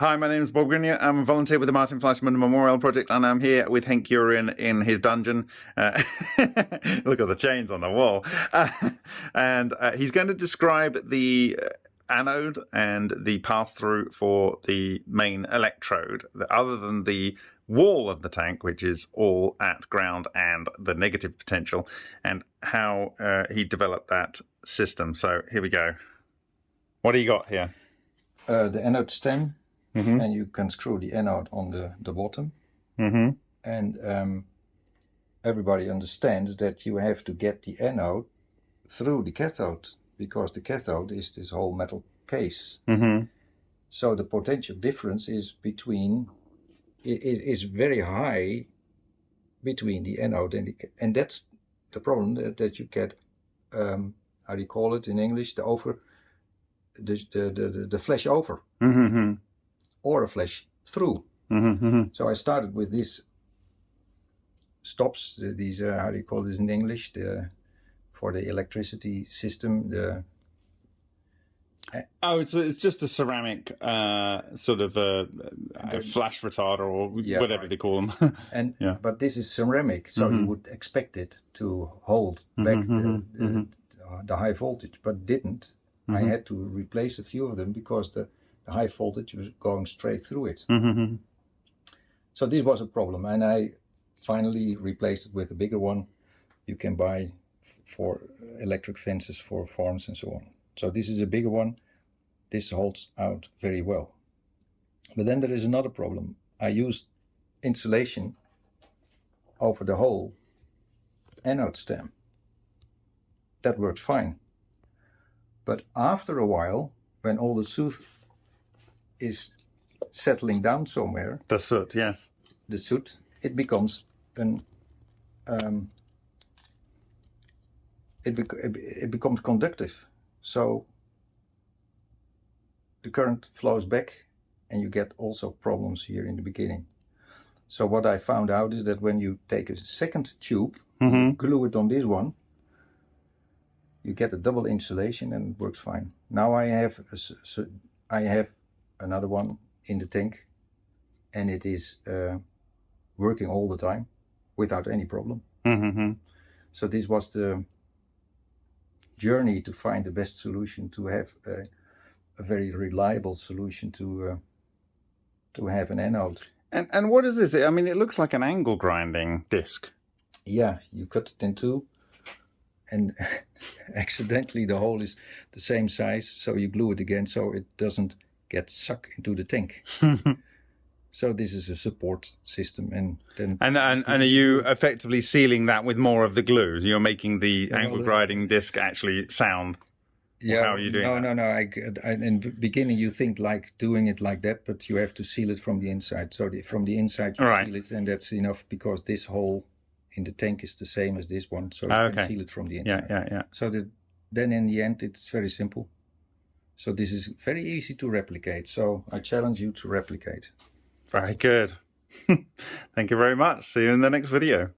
Hi, my name is Bob Greenyer. I'm a volunteer with the Martin Fleischmann Memorial Project, and I'm here with Hank Uren in his dungeon. Uh, look at the chains on the wall. Uh, and uh, he's going to describe the uh, anode and the pass through for the main electrode, other than the wall of the tank, which is all at ground and the negative potential, and how uh, he developed that system. So here we go. What do you got here? Uh, the anode stem mm -hmm. and you can screw the anode on the, the bottom. Mm -hmm. And um, everybody understands that you have to get the anode through the cathode because the cathode is this whole metal case. Mm -hmm. So the potential difference is between, it, it is very high between the anode and the, and that's the problem that, that you get, um, how do you call it in English, the over, the, the, the, the flash over. Mm -hmm or a flash through. Mm -hmm. So I started with these stops, these, uh, how do you call this in English, the for the electricity system, the Oh, it's it's just a ceramic uh, sort of a, a flash retarder or yeah, whatever right. they call them. and yeah. but this is ceramic, so mm -hmm. you mm-hmm. would expect it to hold mm-hmm, back mm -hmm, the, the, mm-hmm. the, high voltage, but didn't. I had to replace a few of them because the high voltage was going straight through it. Mm -hmm. So this was a problem and I finally replaced it with a bigger one you can buy for electric fences for farms and so on. So this is a bigger one. This holds out very well. But then there is another problem. I used insulation over the whole anode stem. That works fine. But after a while, when all the soot is settling down somewhere. The soot, yes. The soot, it becomes an um, it, bec it becomes conductive. So the current flows back and you get also problems here in the beginning. So what I found out is that when you take a second tube, mm -hmm. glue it on this one, you get a double insulation and it works fine. Now I have a, I have another one in the tank and it is uh, working all the time without any problem. Mm -hmm. So this was the journey to find the best solution to have a, a very reliable solution to uh, to have an anode. And and what is this? I mean, it looks like an angle grinding disc. Yeah, you cut it in two, and accidentally the hole is the same size, so you glue it again so it doesn't get sucked into the tank. so this is a support system and then and and, and are you effectively sealing that with more of the glue you're making the angle grinding disc actually sound yeah how are you doing no that? no no I, I, in the beginning you think like doing it like that but you have to seal it from the inside so the, from the inside you right. seal it and that's enough because this hole in the tank is the same as this one so you okay. can seal it from the inside yeah yeah yeah so that then in the end it's very simple so this is very easy to replicate. So I challenge you to replicate. Very good. Thank you very much. See you in the next video.